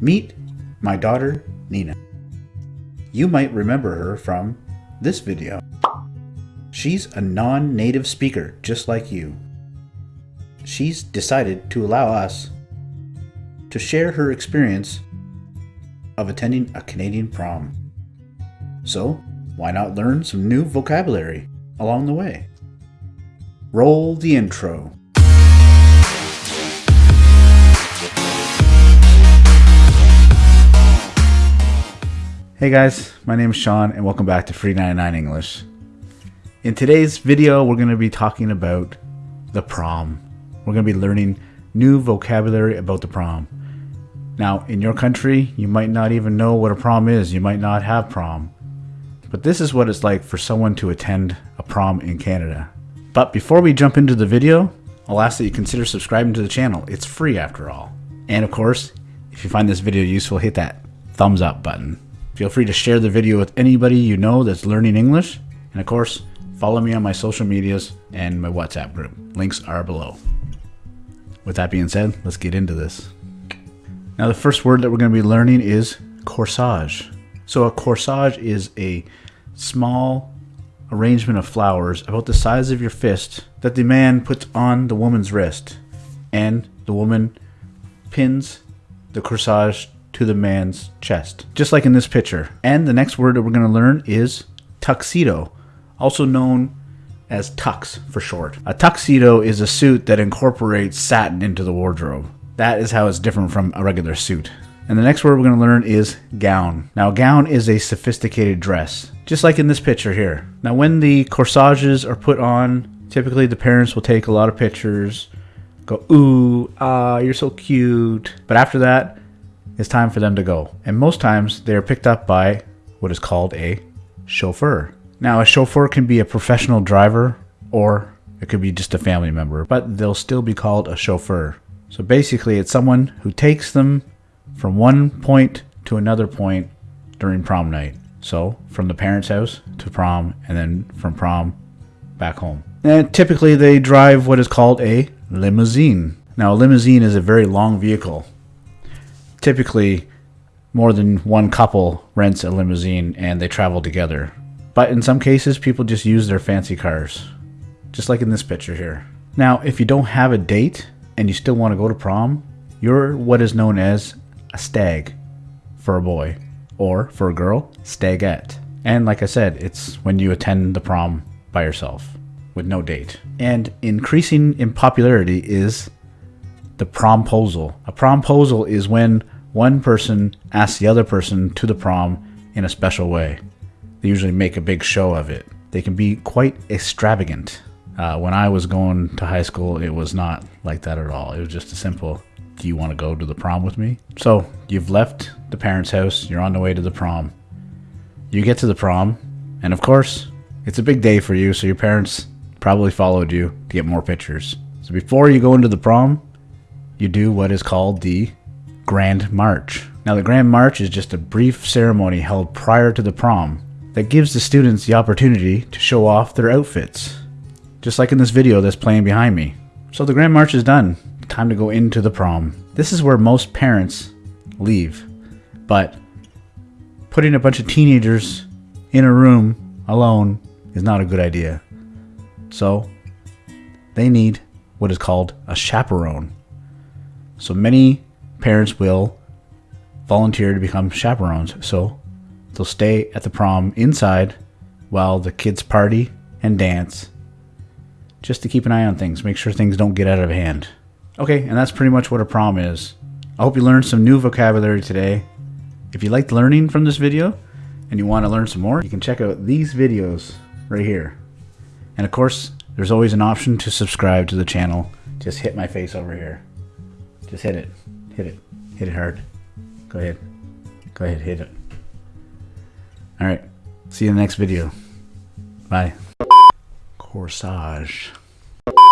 Meet my daughter, Nina. You might remember her from this video. She's a non-native speaker, just like you. She's decided to allow us to share her experience of attending a Canadian prom. So, why not learn some new vocabulary along the way? Roll the intro. Hey guys, my name is Sean and welcome back to Free 99 English. In today's video, we're going to be talking about the prom. We're going to be learning new vocabulary about the prom. Now, in your country, you might not even know what a prom is. You might not have prom. But this is what it's like for someone to attend a prom in Canada. But before we jump into the video, I'll ask that you consider subscribing to the channel. It's free after all. And of course, if you find this video useful, hit that thumbs up button. Feel free to share the video with anybody you know that's learning English. And of course, follow me on my social medias and my WhatsApp group. Links are below. With that being said, let's get into this. Now the first word that we're going to be learning is corsage. So a corsage is a small arrangement of flowers about the size of your fist that the man puts on the woman's wrist and the woman pins the corsage to the man's chest, just like in this picture. And the next word that we're going to learn is tuxedo, also known as tux for short. A tuxedo is a suit that incorporates satin into the wardrobe. That is how it's different from a regular suit. And the next word we're going to learn is gown. Now, gown is a sophisticated dress, just like in this picture here. Now, when the corsages are put on, typically the parents will take a lot of pictures, go, ooh, ah, you're so cute. But after that, it's time for them to go. And most times they are picked up by what is called a chauffeur. Now, a chauffeur can be a professional driver or it could be just a family member, but they'll still be called a chauffeur. So basically, it's someone who takes them from one point to another point during prom night. So from the parents' house to prom, and then from prom back home. And typically, they drive what is called a limousine. Now, a limousine is a very long vehicle typically more than one couple rents a limousine and they travel together. But in some cases, people just use their fancy cars, just like in this picture here. Now, if you don't have a date and you still want to go to prom, you're what is known as a stag for a boy, or for a girl, stagette. And like I said, it's when you attend the prom by yourself with no date. And increasing in popularity is the promposal. A promposal is when one person asks the other person to the prom in a special way. They usually make a big show of it. They can be quite extravagant. Uh, when I was going to high school, it was not like that at all. It was just a simple, do you want to go to the prom with me? So you've left the parents' house, you're on the way to the prom. You get to the prom, and of course, it's a big day for you, so your parents probably followed you to get more pictures. So before you go into the prom, you do what is called the Grand March. Now, the Grand March is just a brief ceremony held prior to the prom that gives the students the opportunity to show off their outfits, just like in this video that's playing behind me. So the Grand March is done. Time to go into the prom. This is where most parents leave, but putting a bunch of teenagers in a room alone is not a good idea. So they need what is called a chaperone. So many parents will volunteer to become chaperones. So they'll stay at the prom inside while the kids party and dance just to keep an eye on things, make sure things don't get out of hand. Okay, and that's pretty much what a prom is. I hope you learned some new vocabulary today. If you liked learning from this video and you want to learn some more, you can check out these videos right here. And of course, there's always an option to subscribe to the channel. Just hit my face over here. Just hit it. Hit it. Hit it hard. Go ahead. Go ahead, hit it. Alright. See you in the next video. Bye. Corsage.